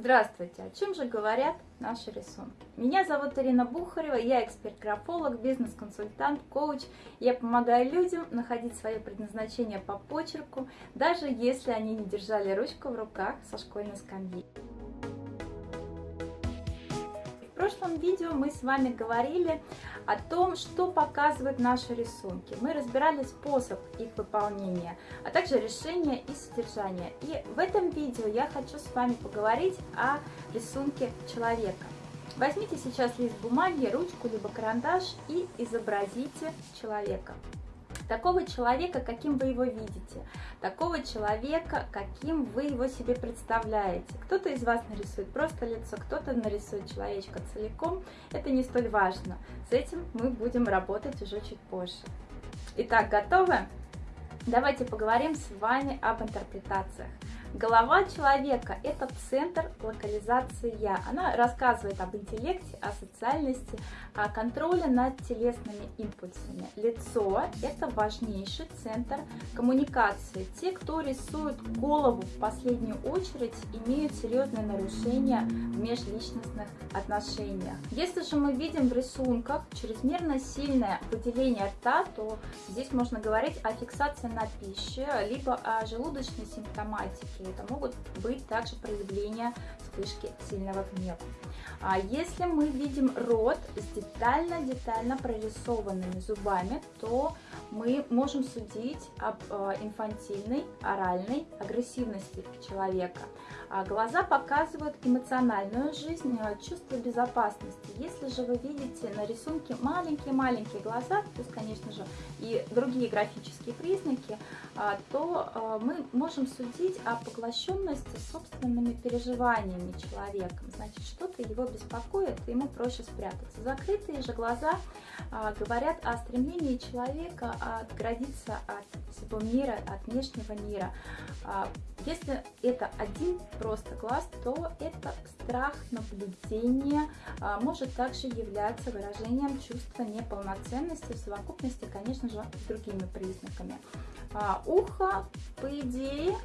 Здравствуйте! О чем же говорят наши рисунки? Меня зовут Ирина Бухарева, я эксперт-графолог, бизнес-консультант, коуч. Я помогаю людям находить свое предназначение по почерку, даже если они не держали ручку в руках со школьной скамьи прошлом видео мы с вами говорили о том, что показывают наши рисунки. Мы разбирали способ их выполнения, а также решение и содержание. И в этом видео я хочу с вами поговорить о рисунке человека. Возьмите сейчас лист бумаги, ручку, либо карандаш и изобразите человека такого человека, каким вы его видите, такого человека, каким вы его себе представляете. Кто-то из вас нарисует просто лицо, кто-то нарисует человечка целиком, это не столь важно. С этим мы будем работать уже чуть позже. Итак, готовы? Давайте поговорим с вами об интерпретациях. Голова человека – это центр локализации «я». Она рассказывает об интеллекте, о социальности, о контроле над телесными импульсами. Лицо – это важнейший центр коммуникации. Те, кто рисует голову в последнюю очередь, имеют серьезные нарушения в межличностных отношениях. Если же мы видим в рисунках чрезмерно сильное выделение рта, то здесь можно говорить о фиксации на пище, либо о желудочной симптоматике и это могут быть также проявления вспышки сильного гнева. А если мы видим рот с детально-детально прорисованными зубами, то мы можем судить об э, инфантильной, оральной агрессивности человека. А глаза показывают эмоциональную жизнь, э, чувство безопасности. Если же вы видите на рисунке маленькие-маленькие глаза, есть, конечно же, и другие графические признаки, а, то э, мы можем судить о поглощенности собственными переживаниями человека. Значит, что-то его беспокоит, ему проще спрятаться. Закрытые же глаза а, говорят о стремлении человека отгородиться от всего мира, от внешнего мира. А, если это один просто глаз, то это страх наблюдения может также являться выражением чувства неполноценности в совокупности, конечно же, с другими признаками. А, ухо, по идее,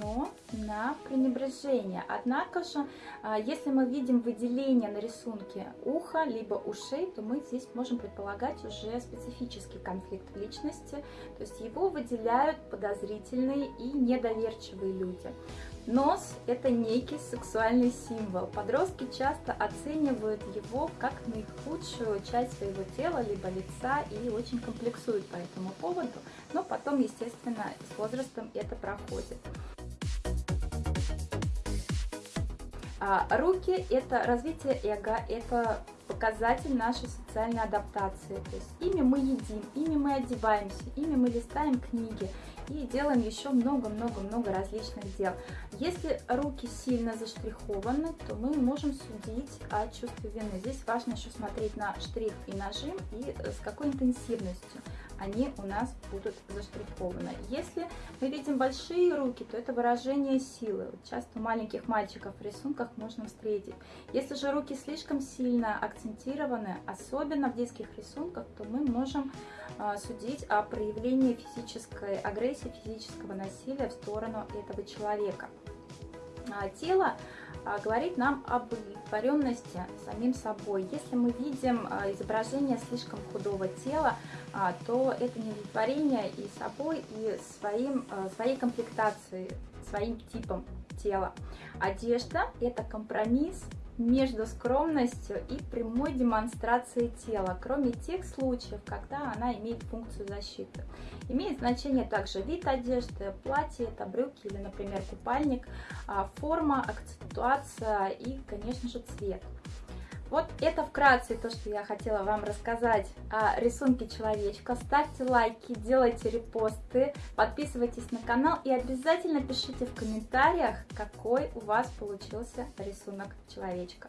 обречено на пренебрежение. Однако же, а, если мы видим выделение на рисунке уха, либо ушей, то мы здесь можем предполагать уже специфический конфликт личности, то есть его выделяют подозрительные и недоверчивые люди. Нос – это некий сексуальный символ. Подростки часто оценивают его как наихудшую часть своего тела, либо лица, и очень комплексуют по этому поводу, но потом, естественно, с возрастом это проходит. А руки – это развитие эго, это показатель нашей социальной адаптации. То есть ими мы едим, ими мы одеваемся, ими мы листаем книги и делаем еще много-много-много различных дел. Если руки сильно заштрихованы, то мы можем судить о чувстве вины. Здесь важно еще смотреть на штрих и нажим и с какой интенсивностью они у нас будут заштрихованы. Если мы видим большие руки, то это выражение силы. Часто у маленьких мальчиков в рисунках можно встретить. Если же руки слишком сильно акцентированы, особенно в детских рисунках, то мы можем а, судить о проявлении физической агрессии, физического насилия в сторону этого человека. А, тело а, говорит нам об удовлетворенности самим собой. Если мы видим а, изображение слишком худого тела, то это неудовлетворение и собой, и своим, своей комплектацией, своим типом тела. Одежда – это компромисс между скромностью и прямой демонстрацией тела, кроме тех случаев, когда она имеет функцию защиты. Имеет значение также вид одежды, платье, это брюки или, например, купальник, а, форма, акцентуация и, конечно же, цвет. Вот это вкратце то, что я хотела вам рассказать о рисунке человечка. Ставьте лайки, делайте репосты, подписывайтесь на канал и обязательно пишите в комментариях, какой у вас получился рисунок человечка.